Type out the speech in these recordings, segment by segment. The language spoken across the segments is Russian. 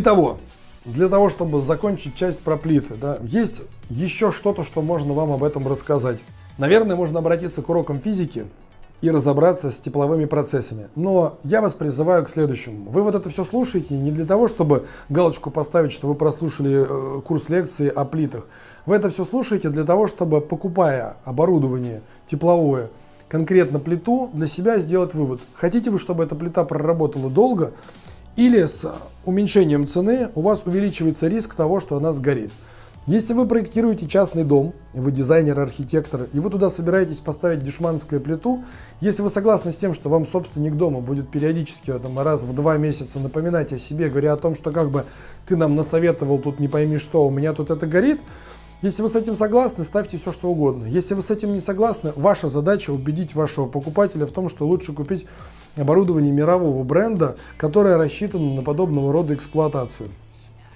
Итого, для того, чтобы закончить часть про плиты, да, есть еще что-то, что можно вам об этом рассказать. Наверное, можно обратиться к урокам физики и разобраться с тепловыми процессами. Но я вас призываю к следующему. Вы вот это все слушаете не для того, чтобы галочку поставить, что вы прослушали э, курс лекции о плитах. Вы это все слушаете для того, чтобы, покупая оборудование тепловое, конкретно плиту, для себя сделать вывод. Хотите вы, чтобы эта плита проработала долго, или с уменьшением цены у вас увеличивается риск того, что она сгорит. Если вы проектируете частный дом, вы дизайнер, архитектор, и вы туда собираетесь поставить дешманскую плиту, если вы согласны с тем, что вам собственник дома будет периодически там, раз в два месяца напоминать о себе, говоря о том, что как бы ты нам насоветовал тут не пойми что, у меня тут это горит, если вы с этим согласны, ставьте все что угодно. Если вы с этим не согласны, ваша задача убедить вашего покупателя в том, что лучше купить оборудование мирового бренда, которое рассчитано на подобного рода эксплуатацию.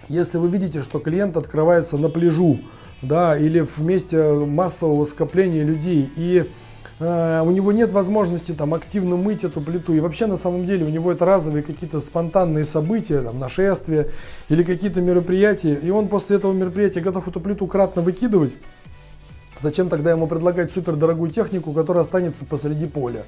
Если вы видите, что клиент открывается на пляжу, да, или в месте массового скопления людей, и э, у него нет возможности там активно мыть эту плиту, и вообще на самом деле у него это разовые какие-то спонтанные события, там, нашествия или какие-то мероприятия, и он после этого мероприятия готов эту плиту кратно выкидывать, зачем тогда ему предлагать супердорогую технику, которая останется посреди поля?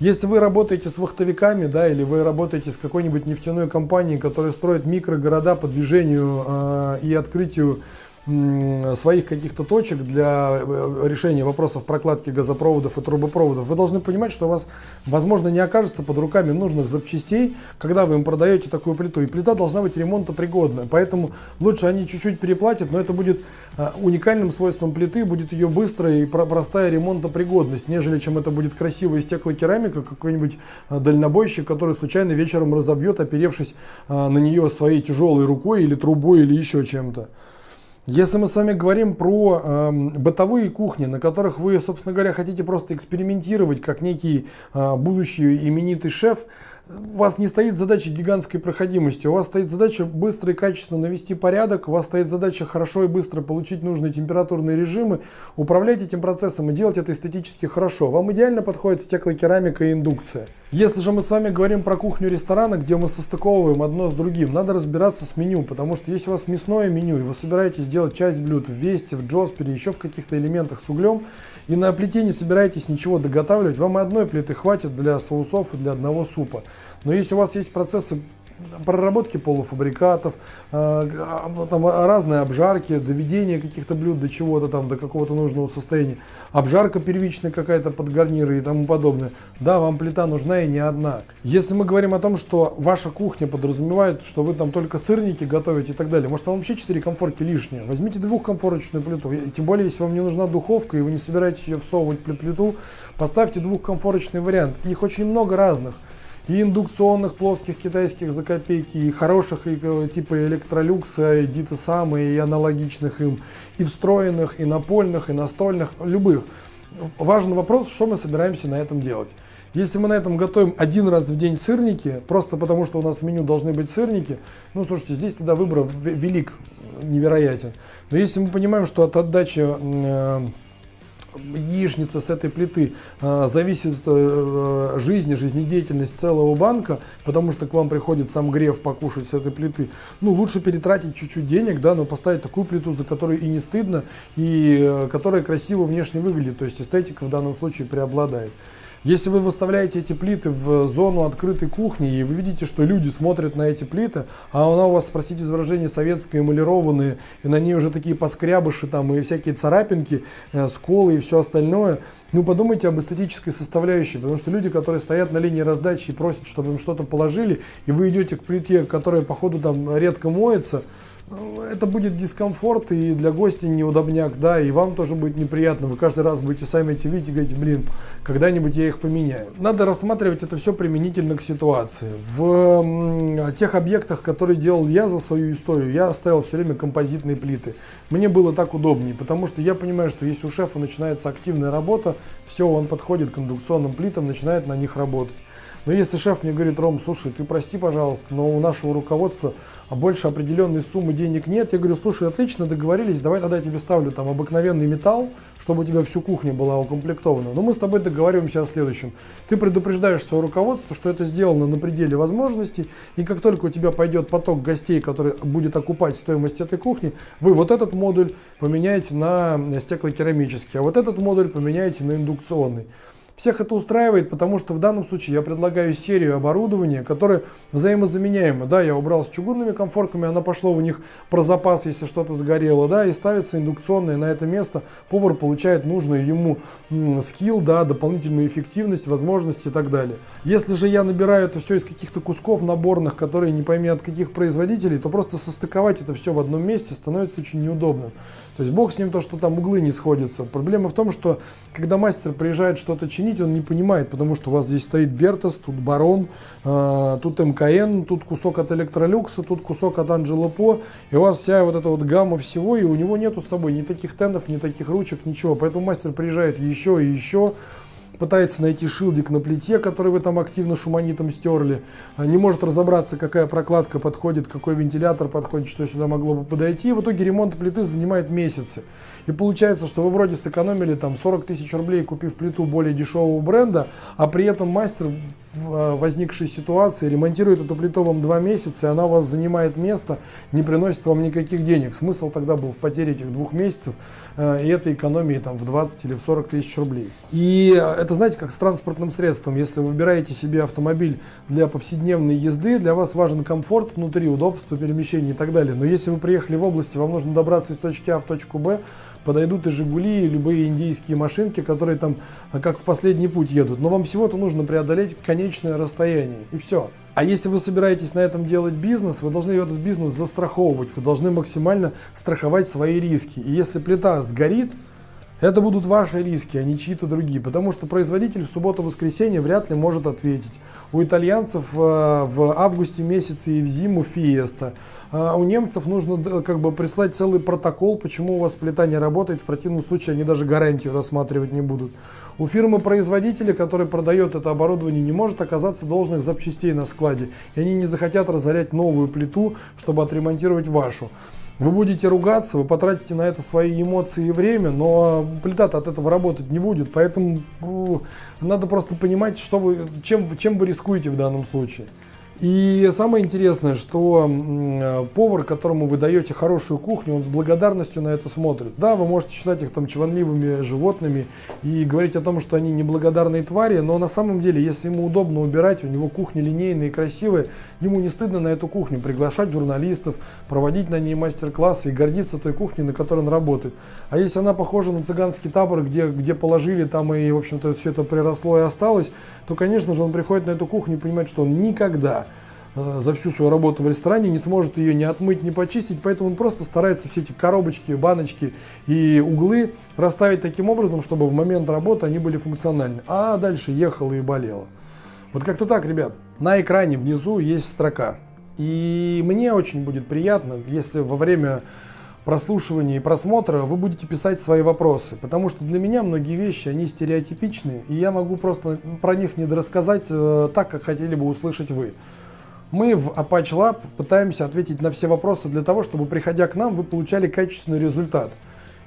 Если вы работаете с вахтовиками, да, или вы работаете с какой-нибудь нефтяной компанией, которая строит микрогорода по движению э, и открытию своих каких-то точек для э, решения вопросов прокладки газопроводов и трубопроводов, вы должны понимать, что у вас, возможно, не окажется под руками нужных запчастей, когда вы им продаете такую плиту. И плита должна быть ремонтопригодная. Поэтому лучше они чуть-чуть переплатят, но это будет э, уникальным свойством плиты, будет ее быстрая и простая ремонтопригодность, нежели чем это будет красивая стеклокерамика, какой-нибудь э, дальнобойщик, который случайно вечером разобьет, оперевшись на нее своей тяжелой рукой или трубой или еще чем-то. Если мы с вами говорим про э, бытовые кухни, на которых вы, собственно говоря, хотите просто экспериментировать, как некий э, будущий именитый шеф, у вас не стоит задача гигантской проходимости, у вас стоит задача быстро и качественно навести порядок, у вас стоит задача хорошо и быстро получить нужные температурные режимы, управлять этим процессом и делать это эстетически хорошо. Вам идеально подходит стеклокерамика и индукция. Если же мы с вами говорим про кухню ресторана, где мы состыковываем одно с другим, надо разбираться с меню, потому что если у вас мясное меню, и вы собираетесь делать часть блюд в Весте, в Джоспере, еще в каких-то элементах с углем, и на плите не собираетесь ничего доготавливать, вам и одной плиты хватит для соусов и для одного супа. Но если у вас есть процессы проработки полуфабрикатов, э, там разные обжарки, доведение каких-то блюд до чего-то там, до какого-то нужного состояния, обжарка первичная какая-то под гарниры и тому подобное. Да, вам плита нужна и не одна. Если мы говорим о том, что ваша кухня подразумевает, что вы там только сырники готовите и так далее, может вам вообще 4 комфорки лишние? Возьмите двухкомфорочную плиту, тем более, если вам не нужна духовка и вы не собираетесь ее всовывать плиту, поставьте двухкомфорочный вариант. Их очень много разных и индукционных плоских китайских за копейки, и хороших и, э, типа электролюкса, и диты самые, и аналогичных им, и встроенных, и напольных, и настольных, любых. Важный вопрос, что мы собираемся на этом делать. Если мы на этом готовим один раз в день сырники, просто потому что у нас в меню должны быть сырники, ну слушайте, здесь тогда выбор велик, невероятен. Но если мы понимаем, что от отдачи э, яичница с этой плиты э, зависит э, жизни, жизнедеятельность целого банка, потому что к вам приходит сам греф покушать с этой плиты, ну, лучше перетратить чуть-чуть денег, да, но поставить такую плиту, за которую и не стыдно, и э, которая красиво внешне выглядит, то есть эстетика в данном случае преобладает. Если вы выставляете эти плиты в зону открытой кухни, и вы видите, что люди смотрят на эти плиты, а она у вас, спросите за выражение, советская, эмалированная, и на ней уже такие поскрябыши там и всякие царапинки, э, сколы и все остальное, ну подумайте об эстетической составляющей, потому что люди, которые стоят на линии раздачи и просят, чтобы им что-то положили, и вы идете к плите, которая походу там редко моется, это будет дискомфорт и для гостя неудобняк, да, и вам тоже будет неприятно. Вы каждый раз будете сами эти видеть и говорите, блин, когда-нибудь я их поменяю. Надо рассматривать это все применительно к ситуации. В тех объектах, которые делал я за свою историю, я оставил все время композитные плиты. Мне было так удобнее, потому что я понимаю, что если у шефа начинается активная работа, все, он подходит к индукционным плитам, начинает на них работать. Но если шеф мне говорит, Ром, слушай, ты прости, пожалуйста, но у нашего руководства больше определенной суммы денег нет, я говорю, слушай, отлично, договорились, давай тогда я тебе ставлю там обыкновенный металл, чтобы у тебя всю кухня была укомплектована. Но мы с тобой договариваемся о следующем. Ты предупреждаешь свое руководство, что это сделано на пределе возможностей, и как только у тебя пойдет поток гостей, который будет окупать стоимость этой кухни, вы вот этот модуль поменяете на стеклокерамический, а вот этот модуль поменяете на индукционный. Всех это устраивает, потому что в данном случае я предлагаю серию оборудования, которое взаимозаменяемо. Да, я убрал с чугунными комфорками, она пошло у них про запас, если что-то сгорело, да, и ставится индукционная на это место. Повар получает нужную ему скилл, да, дополнительную эффективность, возможности и так далее. Если же я набираю это все из каких-то кусков наборных, которые не пойми от каких производителей, то просто состыковать это все в одном месте становится очень неудобно. То есть бог с ним то, что там углы не сходятся. Проблема в том, что когда мастер приезжает что-то чинить, он не понимает, потому что у вас здесь стоит Бертос, тут Барон, э, тут МКН, тут кусок от Электролюкса, тут кусок от Анджело По, и у вас вся вот эта вот гамма всего, и у него нету с собой ни таких тендов, ни таких ручек, ничего. Поэтому мастер приезжает еще и еще, пытается найти шилдик на плите, который вы там активно шуманитом стерли, а, не может разобраться, какая прокладка подходит, какой вентилятор подходит, что сюда могло бы подойти. И в итоге ремонт плиты занимает месяцы. И получается, что вы вроде сэкономили там 40 тысяч рублей, купив плиту более дешевого бренда, а при этом мастер в а, возникшей ситуации ремонтирует эту плиту вам два месяца, и она у вас занимает место, не приносит вам никаких денег. Смысл тогда был в потере этих двух месяцев и этой экономии там в 20 или в 40 тысяч рублей. И это, знаете, как с транспортным средством. Если вы выбираете себе автомобиль для повседневной езды, для вас важен комфорт внутри, удобство перемещения и так далее. Но если вы приехали в области, вам нужно добраться из точки А в точку Б, подойдут и Жигули, и любые индийские машинки, которые там как в последний путь едут. Но вам всего-то нужно преодолеть конечное расстояние, и все. А если вы собираетесь на этом делать бизнес, вы должны этот бизнес застраховывать, вы должны максимально страховать свои риски. И если плита сгорит, это будут ваши риски, а не чьи-то другие, потому что производитель в субботу-воскресенье вряд ли может ответить. У итальянцев э, в августе месяце и в зиму фиеста. А у немцев нужно как бы прислать целый протокол, почему у вас плита не работает, в противном случае они даже гарантию рассматривать не будут. У фирмы-производителя, который продает это оборудование, не может оказаться должных запчастей на складе, и они не захотят разорять новую плиту, чтобы отремонтировать вашу. Вы будете ругаться, вы потратите на это свои эмоции и время, но плита-то от этого работать не будет. Поэтому ну, надо просто понимать, что вы, чем, чем вы рискуете в данном случае. И самое интересное, что э, повар, которому вы даете хорошую кухню, он с благодарностью на это смотрит. Да, вы можете считать их там чванливыми животными и говорить о том, что они неблагодарные твари, но на самом деле, если ему удобно убирать, у него кухня линейная и красивая, ему не стыдно на эту кухню приглашать журналистов, проводить на ней мастер-классы и гордиться той кухней, на которой он работает. А если она похожа на цыганский табор, где, где положили там и, в общем-то, все это приросло и осталось, то, конечно же, он приходит на эту кухню и понимает, что он никогда за всю свою работу в ресторане, не сможет ее ни отмыть, ни почистить, поэтому он просто старается все эти коробочки, баночки и углы расставить таким образом, чтобы в момент работы они были функциональны. А дальше ехало и болело. Вот как-то так, ребят. На экране внизу есть строка. И мне очень будет приятно, если во время прослушивания и просмотра вы будете писать свои вопросы, потому что для меня многие вещи, они стереотипичны, и я могу просто про них не рассказать э, так, как хотели бы услышать вы. Мы в Apache Lab пытаемся ответить на все вопросы для того, чтобы, приходя к нам, вы получали качественный результат.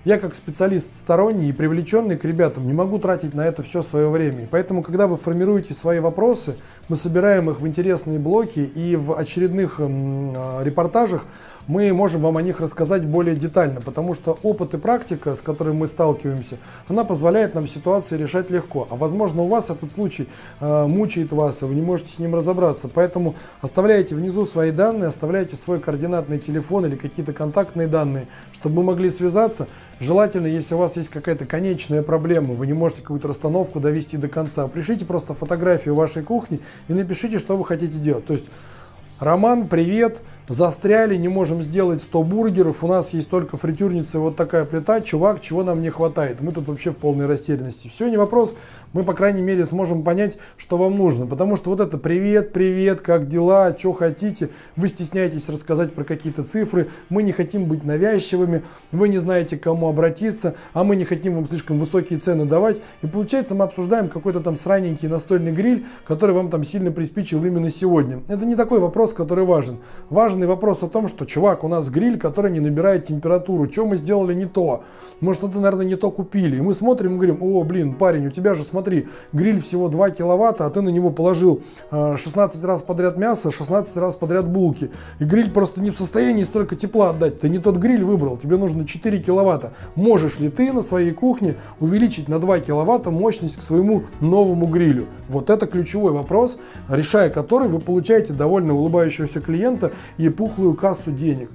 Я как специалист сторонний и привлеченный к ребятам не могу тратить на это все свое время. Поэтому, когда вы формируете свои вопросы, мы собираем их в интересные блоки и в очередных э, репортажах мы можем вам о них рассказать более детально, потому что опыт и практика, с которой мы сталкиваемся, она позволяет нам ситуации решать легко. А возможно у вас этот случай э, мучает вас, и вы не можете с ним разобраться. Поэтому оставляйте внизу свои данные, оставляйте свой координатный телефон или какие-то контактные данные, чтобы мы могли связаться. Желательно, если у вас есть какая-то конечная проблема, вы не можете какую-то расстановку довести до конца, пришлите просто фотографию вашей кухни и напишите, что вы хотите делать. То есть Роман, привет, застряли, не можем сделать 100 бургеров, у нас есть только фритюрница, вот такая плита, чувак, чего нам не хватает? Мы тут вообще в полной растерянности. Все, не вопрос, мы, по крайней мере, сможем понять, что вам нужно, потому что вот это привет, привет, как дела, что хотите, вы стесняетесь рассказать про какие-то цифры, мы не хотим быть навязчивыми, вы не знаете, к кому обратиться, а мы не хотим вам слишком высокие цены давать, и получается мы обсуждаем какой-то там сраненький настольный гриль, который вам там сильно приспичил именно сегодня. Это не такой вопрос, который важен. Важен важный вопрос о том, что, чувак, у нас гриль, который не набирает температуру. Что мы сделали не то? Может, это, наверное, не то купили. И мы смотрим и говорим, о, блин, парень, у тебя же, смотри, гриль всего 2 киловатта, а ты на него положил 16 э, раз подряд мясо, 16 раз подряд булки. И гриль просто не в состоянии столько тепла отдать. Ты не тот гриль выбрал, тебе нужно 4 киловатта. Можешь ли ты на своей кухне увеличить на 2 киловатта мощность к своему новому грилю? Вот это ключевой вопрос, решая который вы получаете довольно улыбающегося клиента пухлую кассу денег.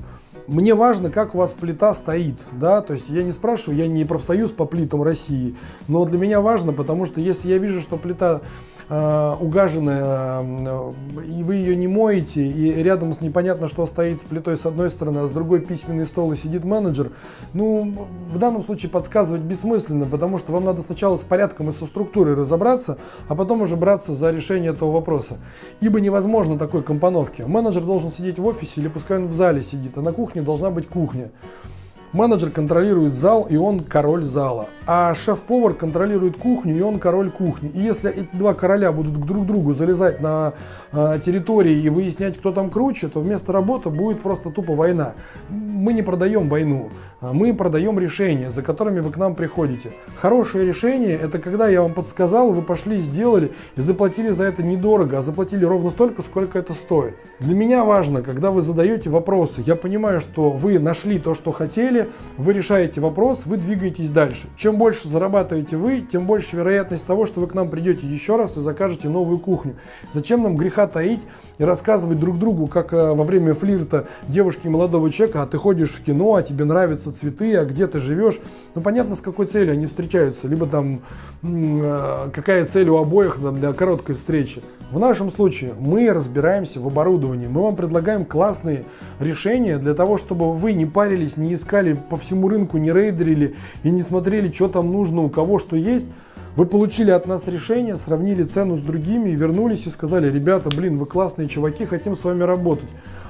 Мне важно, как у вас плита стоит, да, то есть я не спрашиваю, я не профсоюз по плитам России, но для меня важно, потому что если я вижу, что плита э, угаженная, э, и вы ее не моете, и рядом с непонятно что стоит с плитой с одной стороны, а с другой письменный стол и сидит менеджер, ну, в данном случае подсказывать бессмысленно, потому что вам надо сначала с порядком и со структурой разобраться, а потом уже браться за решение этого вопроса. Ибо невозможно такой компоновки. Менеджер должен сидеть в офисе или пускай он в зале сидит, а на кухне должна быть кухня. Менеджер контролирует зал, и он король зала. А шеф-повар контролирует кухню, и он король кухни. И если эти два короля будут друг к другу залезать на э, территории и выяснять, кто там круче, то вместо работы будет просто тупо война. Мы не продаем войну, а мы продаем решения, за которыми вы к нам приходите. Хорошее решение – это когда я вам подсказал, вы пошли, сделали и заплатили за это недорого, а заплатили ровно столько, сколько это стоит. Для меня важно, когда вы задаете вопросы, я понимаю, что вы нашли то, что хотели, деле вы решаете вопрос, вы двигаетесь дальше. Чем больше зарабатываете вы, тем больше вероятность того, что вы к нам придете еще раз и закажете новую кухню. Зачем нам греха таить и рассказывать друг другу, как э, во время флирта девушки молодого человека, а ты ходишь в кино, а тебе нравятся цветы, а где ты живешь. Ну понятно, с какой целью они встречаются. Либо там э, какая цель у обоих для короткой встречи. В нашем случае мы разбираемся в оборудовании. Мы вам предлагаем классные решения для того, чтобы вы не парились, не искали искали по всему рынку, не рейдерили и не смотрели, что там нужно, у кого что есть, вы получили от нас решение, сравнили цену с другими и вернулись и сказали, ребята, блин, вы классные чуваки, хотим с вами работать.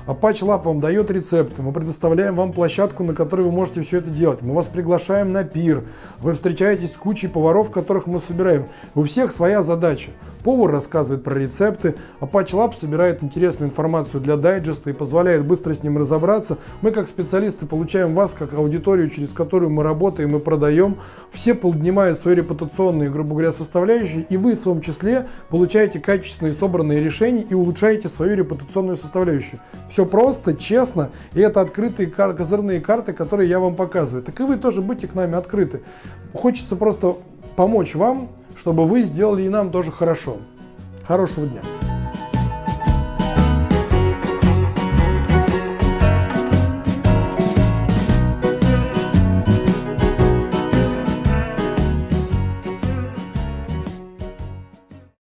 Apache Lab вам дает рецепты, мы предоставляем вам площадку, на которой вы можете все это делать. Мы вас приглашаем на пир, вы встречаетесь с кучей поваров, которых мы собираем. У всех своя задача. Повар рассказывает про рецепты, Apache Lab собирает интересную информацию для дайджеста и позволяет быстро с ним разобраться. Мы как специалисты получаем вас как аудиторию, через которую мы работаем и продаем. Все поднимают свои репутационные, грубо говоря, составляющие, и вы в том числе получаете качественные собранные решения и улучшаете свою репутационную составляющую. Все просто, честно, и это открытые козырные карты, которые я вам показываю. Так и вы тоже будьте к нами открыты. Хочется просто помочь вам, чтобы вы сделали и нам тоже хорошо. Хорошего дня!